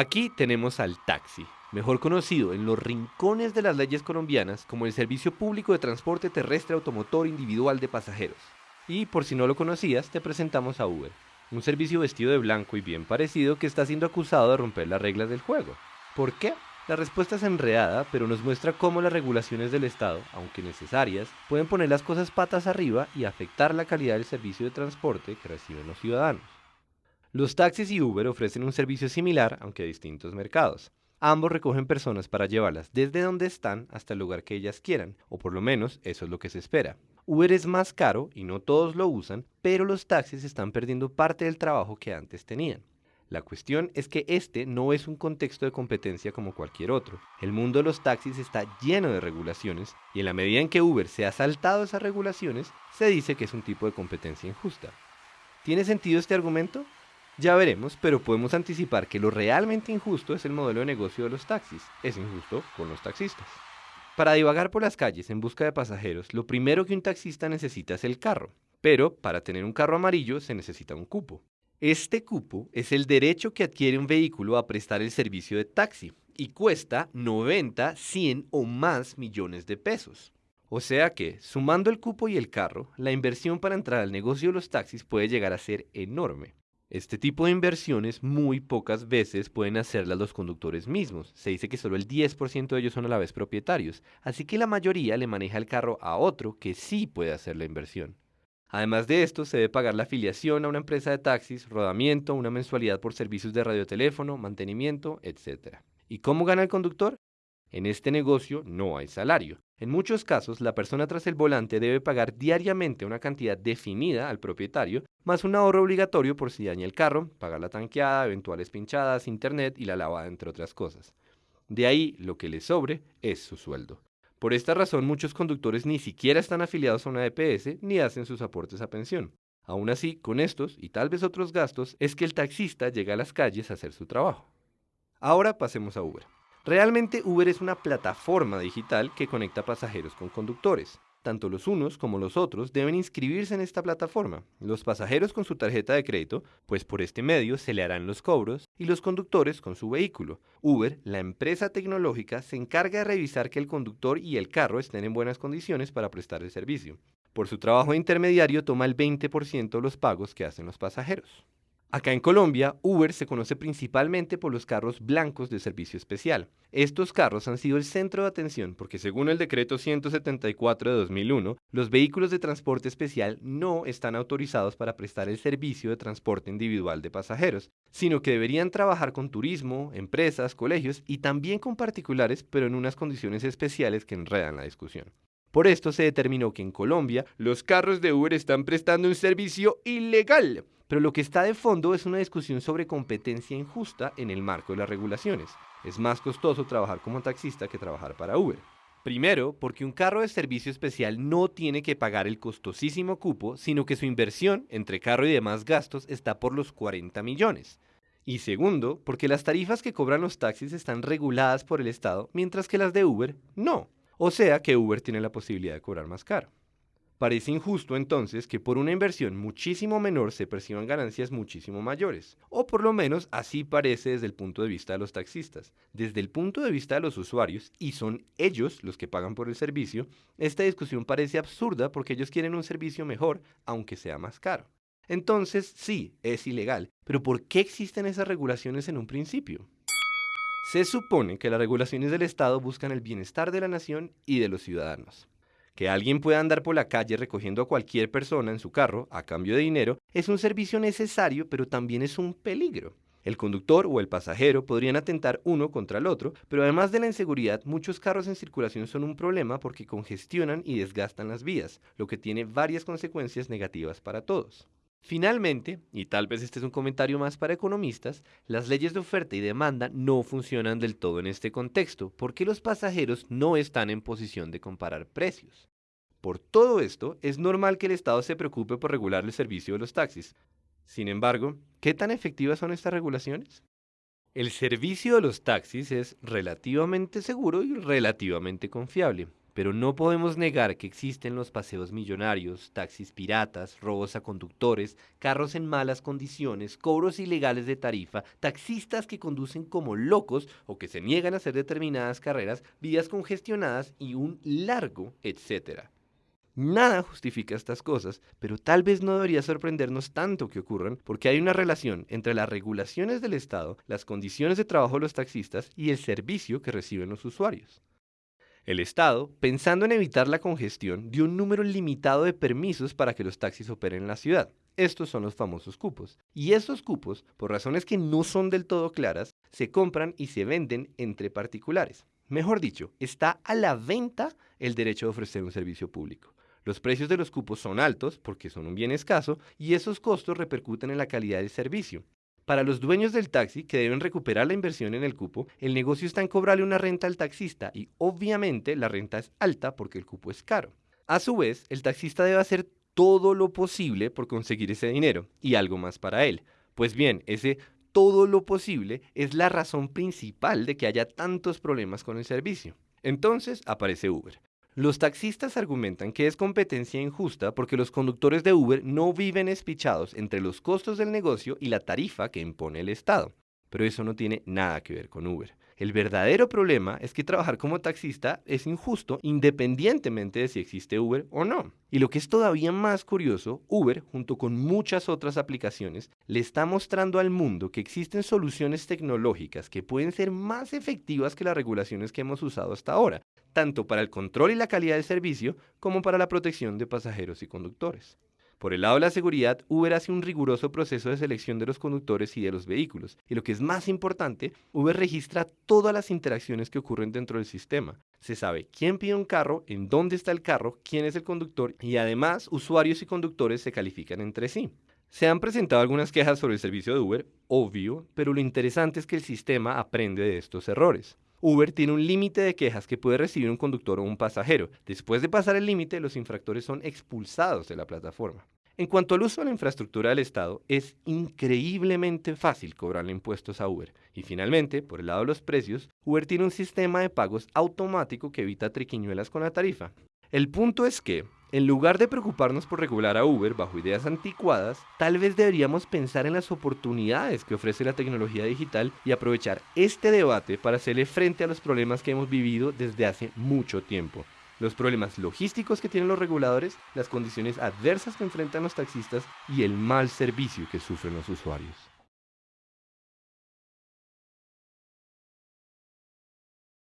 Aquí tenemos al taxi, mejor conocido en los rincones de las leyes colombianas como el Servicio Público de Transporte Terrestre Automotor Individual de Pasajeros. Y por si no lo conocías, te presentamos a Uber, un servicio vestido de blanco y bien parecido que está siendo acusado de romper las reglas del juego. ¿Por qué? La respuesta es enredada, pero nos muestra cómo las regulaciones del Estado, aunque necesarias, pueden poner las cosas patas arriba y afectar la calidad del servicio de transporte que reciben los ciudadanos. Los taxis y Uber ofrecen un servicio similar, aunque a distintos mercados. Ambos recogen personas para llevarlas desde donde están hasta el lugar que ellas quieran, o por lo menos eso es lo que se espera. Uber es más caro y no todos lo usan, pero los taxis están perdiendo parte del trabajo que antes tenían. La cuestión es que este no es un contexto de competencia como cualquier otro. El mundo de los taxis está lleno de regulaciones y en la medida en que Uber se ha saltado esas regulaciones, se dice que es un tipo de competencia injusta. ¿Tiene sentido este argumento? Ya veremos, pero podemos anticipar que lo realmente injusto es el modelo de negocio de los taxis. Es injusto con los taxistas. Para divagar por las calles en busca de pasajeros, lo primero que un taxista necesita es el carro. Pero para tener un carro amarillo se necesita un cupo. Este cupo es el derecho que adquiere un vehículo a prestar el servicio de taxi y cuesta 90, 100 o más millones de pesos. O sea que, sumando el cupo y el carro, la inversión para entrar al negocio de los taxis puede llegar a ser enorme. Este tipo de inversiones muy pocas veces pueden hacerlas los conductores mismos. Se dice que solo el 10% de ellos son a la vez propietarios, así que la mayoría le maneja el carro a otro que sí puede hacer la inversión. Además de esto, se debe pagar la afiliación a una empresa de taxis, rodamiento, una mensualidad por servicios de radioteléfono, mantenimiento, etc. ¿Y cómo gana el conductor? En este negocio no hay salario. En muchos casos, la persona tras el volante debe pagar diariamente una cantidad definida al propietario, más un ahorro obligatorio por si daña el carro, pagar la tanqueada, eventuales pinchadas, internet y la lavada, entre otras cosas. De ahí, lo que le sobre es su sueldo. Por esta razón, muchos conductores ni siquiera están afiliados a una EPS ni hacen sus aportes a pensión. Aún así, con estos y tal vez otros gastos, es que el taxista llega a las calles a hacer su trabajo. Ahora pasemos a Uber. Realmente Uber es una plataforma digital que conecta pasajeros con conductores. Tanto los unos como los otros deben inscribirse en esta plataforma, los pasajeros con su tarjeta de crédito, pues por este medio se le harán los cobros, y los conductores con su vehículo. Uber, la empresa tecnológica, se encarga de revisar que el conductor y el carro estén en buenas condiciones para prestar el servicio. Por su trabajo intermediario toma el 20% de los pagos que hacen los pasajeros. Acá en Colombia, Uber se conoce principalmente por los carros blancos de servicio especial. Estos carros han sido el centro de atención porque según el decreto 174 de 2001, los vehículos de transporte especial no están autorizados para prestar el servicio de transporte individual de pasajeros, sino que deberían trabajar con turismo, empresas, colegios y también con particulares, pero en unas condiciones especiales que enredan la discusión. Por esto se determinó que en Colombia los carros de Uber están prestando un servicio ilegal pero lo que está de fondo es una discusión sobre competencia injusta en el marco de las regulaciones. Es más costoso trabajar como taxista que trabajar para Uber. Primero, porque un carro de servicio especial no tiene que pagar el costosísimo cupo, sino que su inversión entre carro y demás gastos está por los 40 millones. Y segundo, porque las tarifas que cobran los taxis están reguladas por el Estado, mientras que las de Uber no. O sea que Uber tiene la posibilidad de cobrar más caro. Parece injusto entonces que por una inversión muchísimo menor se perciban ganancias muchísimo mayores, o por lo menos así parece desde el punto de vista de los taxistas. Desde el punto de vista de los usuarios, y son ellos los que pagan por el servicio, esta discusión parece absurda porque ellos quieren un servicio mejor, aunque sea más caro. Entonces, sí, es ilegal, pero ¿por qué existen esas regulaciones en un principio? Se supone que las regulaciones del Estado buscan el bienestar de la nación y de los ciudadanos. Que alguien pueda andar por la calle recogiendo a cualquier persona en su carro a cambio de dinero es un servicio necesario, pero también es un peligro. El conductor o el pasajero podrían atentar uno contra el otro, pero además de la inseguridad, muchos carros en circulación son un problema porque congestionan y desgastan las vías, lo que tiene varias consecuencias negativas para todos. Finalmente, y tal vez este es un comentario más para economistas, las leyes de oferta y demanda no funcionan del todo en este contexto, porque los pasajeros no están en posición de comparar precios. Por todo esto, es normal que el Estado se preocupe por regular el servicio de los taxis. Sin embargo, ¿qué tan efectivas son estas regulaciones? El servicio de los taxis es relativamente seguro y relativamente confiable, pero no podemos negar que existen los paseos millonarios, taxis piratas, robos a conductores, carros en malas condiciones, cobros ilegales de tarifa, taxistas que conducen como locos o que se niegan a hacer determinadas carreras, vías congestionadas y un largo etcétera. Nada justifica estas cosas, pero tal vez no debería sorprendernos tanto que ocurran porque hay una relación entre las regulaciones del Estado, las condiciones de trabajo de los taxistas y el servicio que reciben los usuarios. El Estado, pensando en evitar la congestión, dio un número limitado de permisos para que los taxis operen en la ciudad. Estos son los famosos cupos. Y esos cupos, por razones que no son del todo claras, se compran y se venden entre particulares. Mejor dicho, está a la venta el derecho de ofrecer un servicio público. Los precios de los cupos son altos porque son un bien escaso y esos costos repercuten en la calidad del servicio. Para los dueños del taxi que deben recuperar la inversión en el cupo, el negocio está en cobrarle una renta al taxista y obviamente la renta es alta porque el cupo es caro. A su vez, el taxista debe hacer todo lo posible por conseguir ese dinero y algo más para él. Pues bien, ese todo lo posible es la razón principal de que haya tantos problemas con el servicio. Entonces aparece Uber. Los taxistas argumentan que es competencia injusta porque los conductores de Uber no viven espichados entre los costos del negocio y la tarifa que impone el Estado. Pero eso no tiene nada que ver con Uber. El verdadero problema es que trabajar como taxista es injusto independientemente de si existe Uber o no. Y lo que es todavía más curioso, Uber, junto con muchas otras aplicaciones, le está mostrando al mundo que existen soluciones tecnológicas que pueden ser más efectivas que las regulaciones que hemos usado hasta ahora, tanto para el control y la calidad del servicio como para la protección de pasajeros y conductores. Por el lado de la seguridad, Uber hace un riguroso proceso de selección de los conductores y de los vehículos. Y lo que es más importante, Uber registra todas las interacciones que ocurren dentro del sistema. Se sabe quién pide un carro, en dónde está el carro, quién es el conductor y además usuarios y conductores se califican entre sí. Se han presentado algunas quejas sobre el servicio de Uber, obvio, pero lo interesante es que el sistema aprende de estos errores. Uber tiene un límite de quejas que puede recibir un conductor o un pasajero. Después de pasar el límite, los infractores son expulsados de la plataforma. En cuanto al uso de la infraestructura del Estado, es increíblemente fácil cobrarle impuestos a Uber. Y finalmente, por el lado de los precios, Uber tiene un sistema de pagos automático que evita triquiñuelas con la tarifa. El punto es que, en lugar de preocuparnos por regular a Uber bajo ideas anticuadas, tal vez deberíamos pensar en las oportunidades que ofrece la tecnología digital y aprovechar este debate para hacerle frente a los problemas que hemos vivido desde hace mucho tiempo. Los problemas logísticos que tienen los reguladores, las condiciones adversas que enfrentan los taxistas y el mal servicio que sufren los usuarios.